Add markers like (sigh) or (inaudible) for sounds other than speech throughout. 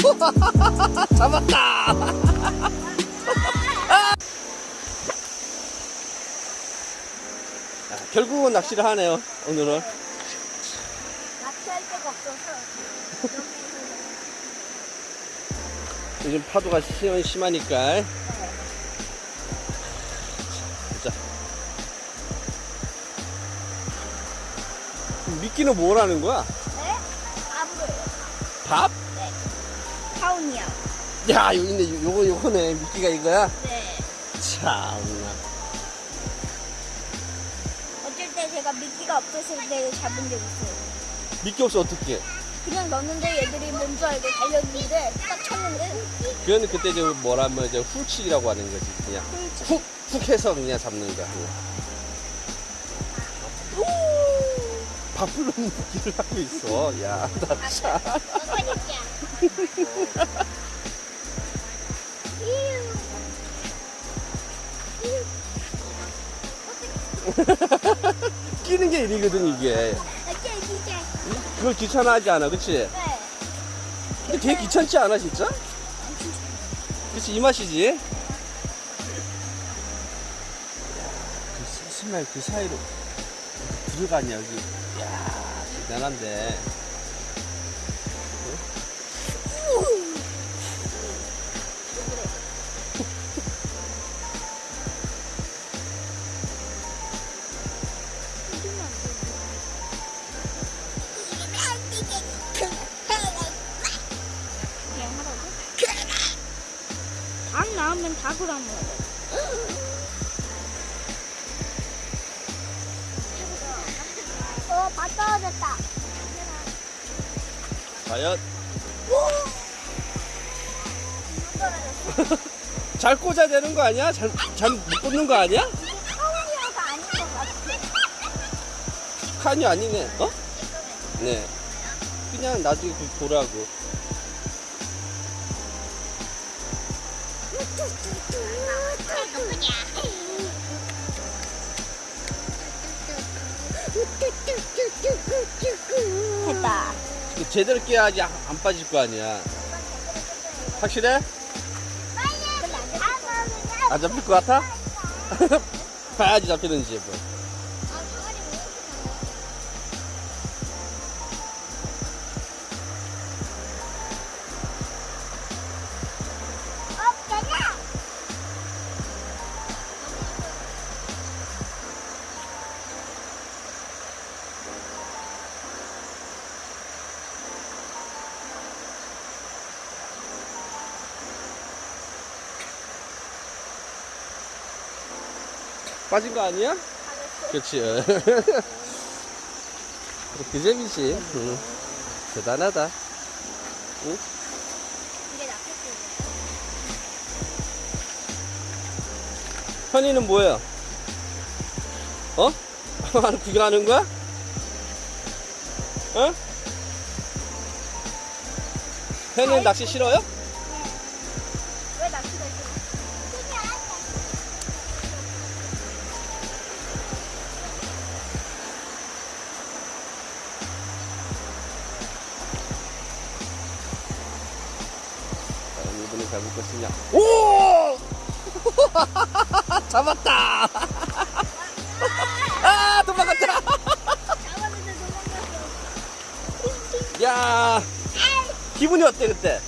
(laughs) 잡았다. 야, 결국은 낚시를 하네요. 오늘은. 낚시할 데가 없어서 (laughs) 요즘 파도가 심, 심하니까. 자. 미끼는 뭐라는 거야? 네? 밥? 야, 여기 있네. 요- 요거, 요거네. 미끼가 이거야? 네 참나. 어쩔 때 제가 미끼가 없었을 때 잡은 적 있어요 미끼 없어, 어떡해. 그냥 넣었는데 얘들이 뭔 줄 알고 달렸는데 딱 쳤는데 그거는 그때 저 뭐라면 이제 훌치기라고 하는 거지. 그냥 훅, 훅 해서 그냥 잡는 거야. 밥을 넣는 미끼를 하고 있어. 야, 나 참. (laughs) (laughs) 끼는 게 일이거든, 이게. 그걸 귀찮아하지 않아, 그치? 네. 근데 되게 귀찮지 않아, 진짜? 그치, 이 맛이지? 야, 그 세심할 그 사이로 들어가냐, 여기. 야 대단한데. 4g 어, 다 떨어졌다. 과연? (laughs) 잘 꽂아야 되는 거 아니야? 잘, 잘 꽂는 거 아니야? 칸이어가 아닌 것 같아. 칸이 아니네, 어? 네. 그냥 나중에 그 돌아고 됐다. 제대로 깨야지 안 안 빠질 거 아니야. 확실해? 안 잡힐 것 같아? (laughs) 봐야지 잡히는지 뭐. 빠진 거 아니야? 그렇지. (laughs) 그렇게 재미지. 응. 대단하다. 응? 현이는 뭐야? 어? (laughs) 구경하는 거야? 어? 현이는 낚시 싫어요? 것이냐? 오! (laughs) 잡았다! (laughs) 아, 도망갔다! 야, 기분이 어때, 그때?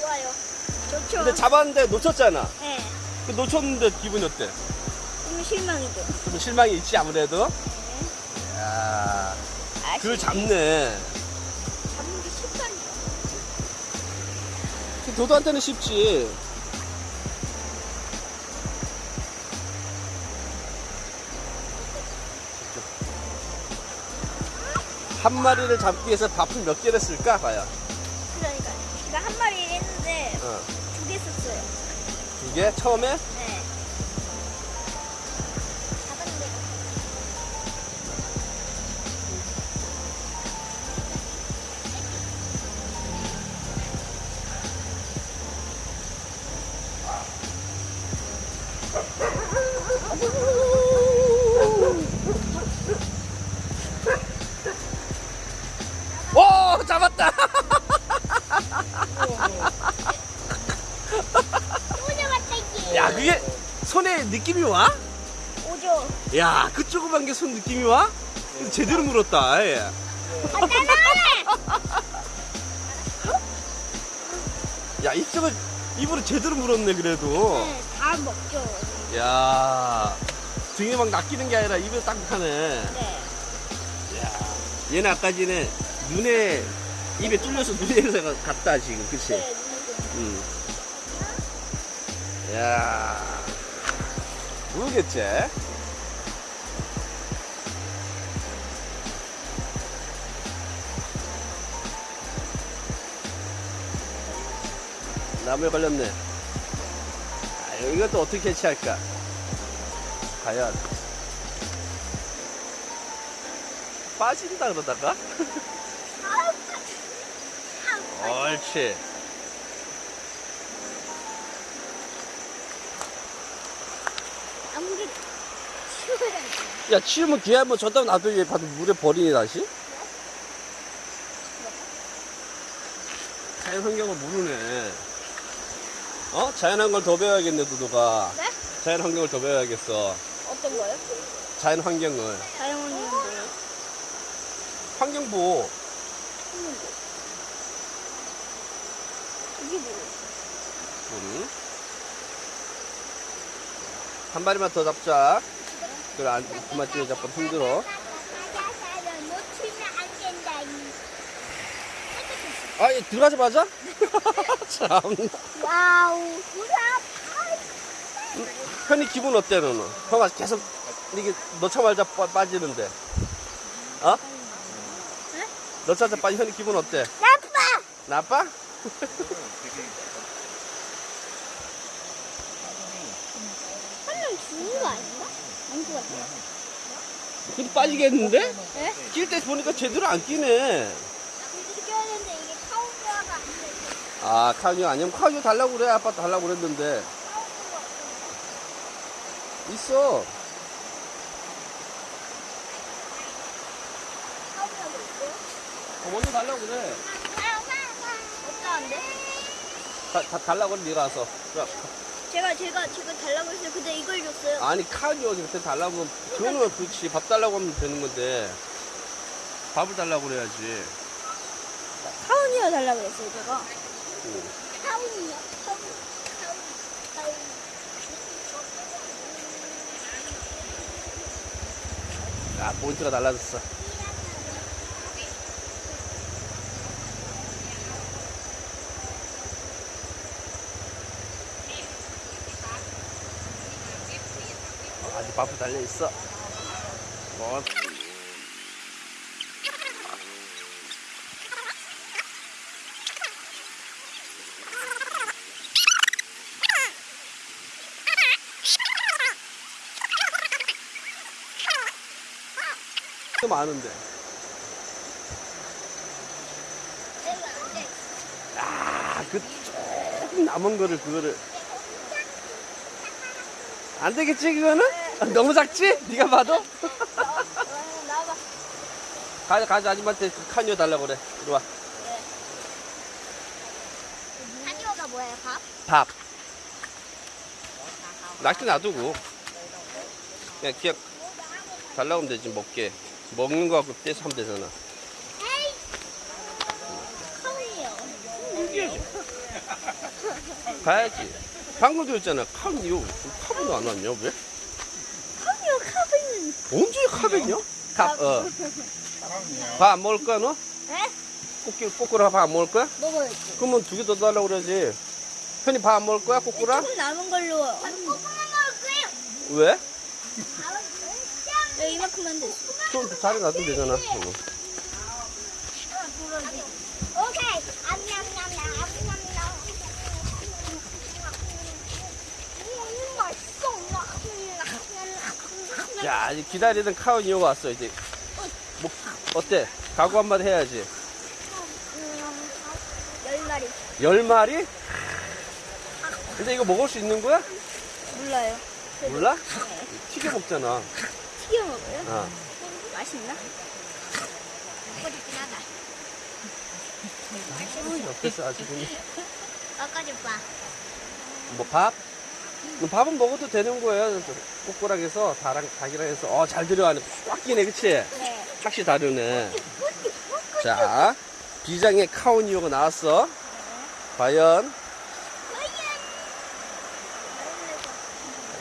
좋아요. 좋죠. 근데 잡았는데 놓쳤잖아. 네. 그 놓쳤는데 기분이 어때? 좀 실망이죠. 좀 실망이 있지, 아무래도? 네. 야, 아, 그걸 잡네. 잡는 게 쉽다니까. 도도한테는 쉽지. 한 마리를 잡기 위해서 밥을 몇 개를 쓸까? 과연. 그러니까. 제가 한 마리 했는데 어. 두 개 썼어요. 두 개? 처음에? 야, 그 조그만 게 손 느낌이 와? 근데 제대로 물었다. 예. 야, 이쪽을 입으로 제대로 물었네, 그래도. 네, 다 먹죠. 야, 등에 막 낚이는 게 아니라 입에 딱 하네. 네. 야, 얘는 아까 전에 눈에, 입에 뚫려서 눈에서 갔다, 지금. 그치? 네, 응. 야, 모르겠지? 나무에 걸렸네. 아, 이것도 어떻게 캐치할까? 과연. 빠진다 그러다가? (laughs) 옳지. 아무리 치워야지. 야, 치우면 뒤에 한번 줬다 놔둬 얘 봐도 물에 버리니 다시? 자연 환경을 모르네. 어? 자연한 걸 더 배워야겠네, 두두가. 네? 자연 환경을 더 배워야겠어. 어떤 거요? 자연 환경을. 다이아몬드는 뭐예요? 환경보호. 이게 뭐예요? 응? 한 마리만 더 잡자. 그래, 안, 그만 찌면 자꾸 힘들어. 아, 얘 들어가자마자? (laughs) 참. 와우, 현이 기분 어때, 너는? 형아 계속 이게 넣자마자 빠, 빠지는데. 어? 네? 넣자마자 빠지 현이 기분 어때? 나빠! 나빠? 한명 죽는 거 아닌가? 아닌 것 같아요. 근데 빠지겠는데? 네? 낄때 보니까 제대로 안 끼네. 이렇게 껴야 되는데 이게 카운트가 안 돼. 아, 카뉴 아니면 카뉴 달라고 그래. 아빠 달라고 그랬는데. 있어. 어, 먼저 달라고 그래. 다, 다 달라고 그래, 네가 와서. 야, 제가 제가 제가 달라고 했어요. 근데 이걸 줬어요. 아니, 카뉴 그때 달라고 하면, 그거는 그렇지. 밥 달라고 하면 되는 건데. 밥을 달라고 그래야지. 카운이어 달라고 했어요, 제가. 응. 카운이요? 카운, 카운, 카운. 야, 포인트가 달라졌어. 아직 밥도 달려 있어. 뭐. 많은데. 아, 그 조금 남은 거를 그거를 안 되겠지 그거는? 너무 작지? 네가 봐도? (laughs) 가자 가자 아줌마한테 그 카니오 달라고 그래. 이리 와. 카니어가 뭐예요, 밥? 밥. 낚시 놔두고. 그냥 그냥 달라고 하면 되지 먹게. 먹는 거 갖고 떼서 하면 되잖아. 가야지. 방금 들었잖아. 카니오. 카본도 안 왔냐 왜? 카운이요, 카운은. 언제 카벤이야? 카, 어. 밥안 먹을 거야, 너? 네? 꼬끼, 꼬꾸라 밥 안 먹을 거야? 먹어야지. 그러면 두 개 더 달라고 그래야지. 현이 밥 안 먹을 거야, 꼬꾸라? 조금 남은 걸로. 조금만 먹을 거예요. 왜? 네, 이만큼만 돼. 좀 자리 놔두면 되잖아. 어. 오케이. 암냠냠냠, 암냠냠. 음, 맛있어. 자, 이제 기다리던 카운이오가 왔어, 이제. 뭐, 어때? 각오 한마디 해야지. 열 마리. 열 마리? 근데 이거 먹을 수 있는 거야? 몰라요. 몰라? 튀겨 먹잖아. 튀겨 먹어요? 어. 맛있나? 먹어주긴 하다. 어땠어, 아주 그냥. 아까 좀 봐. 뭐, 밥? 밥은 먹어도 되는 거예요. 꼬꼬락해서 다랑 닭이랑 해서 어잘 들어가네. 꽉 끼네, 그치? 네. 확실히 다르네. 자, 비장의 카오니오가 나왔어. 과연,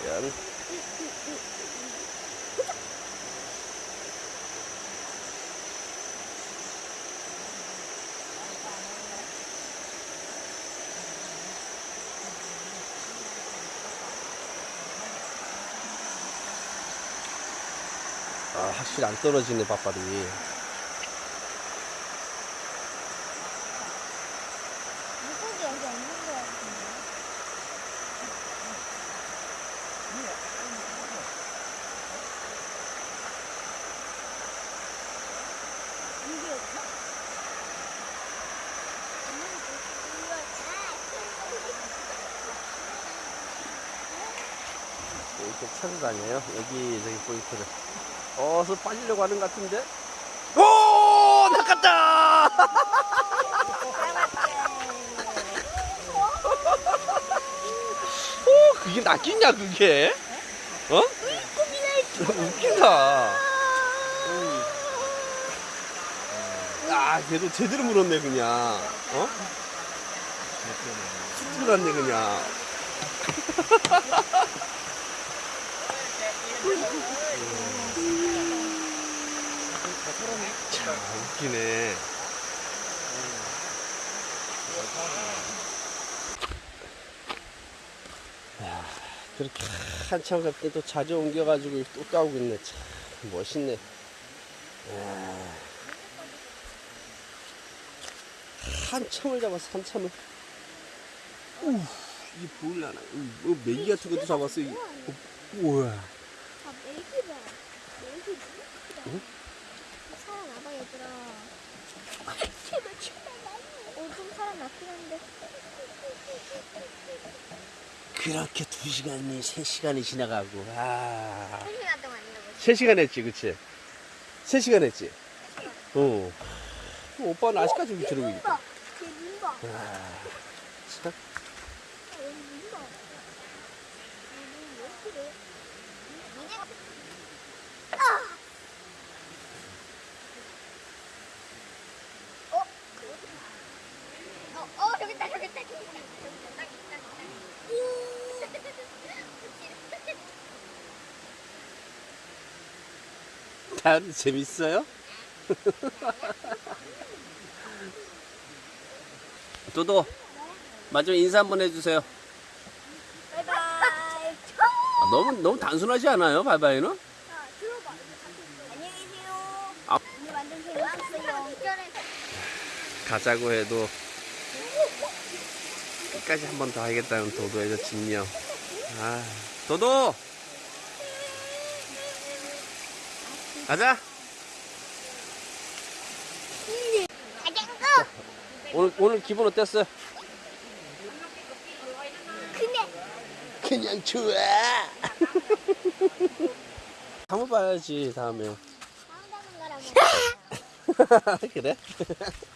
과연. 확실히 안 떨어지네, 밥발이. 이렇게 찾아다녀요. 여기, 저기 포인트를. 어서 빠지려고 하는 것 같은데? 오! 낚았다! (laughs) 오, 그게 낚이냐, 그게? 어? 웃긴다. 아, 걔도 제대로 물었네, 그냥. 어? 들어갔네, 그냥. (laughs) 참, 웃기네. 야, 그렇게 한참 갈 때도 자주 옮겨가지고 또 까고 있네. 참, 멋있네. 야. 한참을 잡았어, 한참을. 우, 이게 보일라나. 뭐, 메기 같은 것도 잡았어. 이게. 어, 우와. 아, 메기다. 메기 응? 살아나봐, 얘들아. 제발, 어, 좀 살아났긴 한데. 그렇게 두 시간이, 세 시간이 지나가고, 아. 한 시간 동안 이러고 세 시간 했지, 그치? 세 시간 했지? 어. 오빠는 아직까지 여기 저러고 있다. 걔 눈봐. 아, 참. 여기 눈봐. 왜 그래? 어? 어, 어, 저기 있다, 저기 있다, 저기 있다. 다들 재밌어요? (laughs) 도도, 마지막 인사 한번 해주세요. 바이바이. 아, 너무, 너무 단순하지 않아요, 바이바이는? 안녕히 계세요. 아. 가자고 해도 끝까지 한 번 더 하겠다는 도도에서 진명. 아, 도도! 가자! 오늘, 오늘 기분 어땠어요? 그네. 그냥 좋아! (laughs) 한번 봐야지, 다음에. (laughs) 그래? (laughs)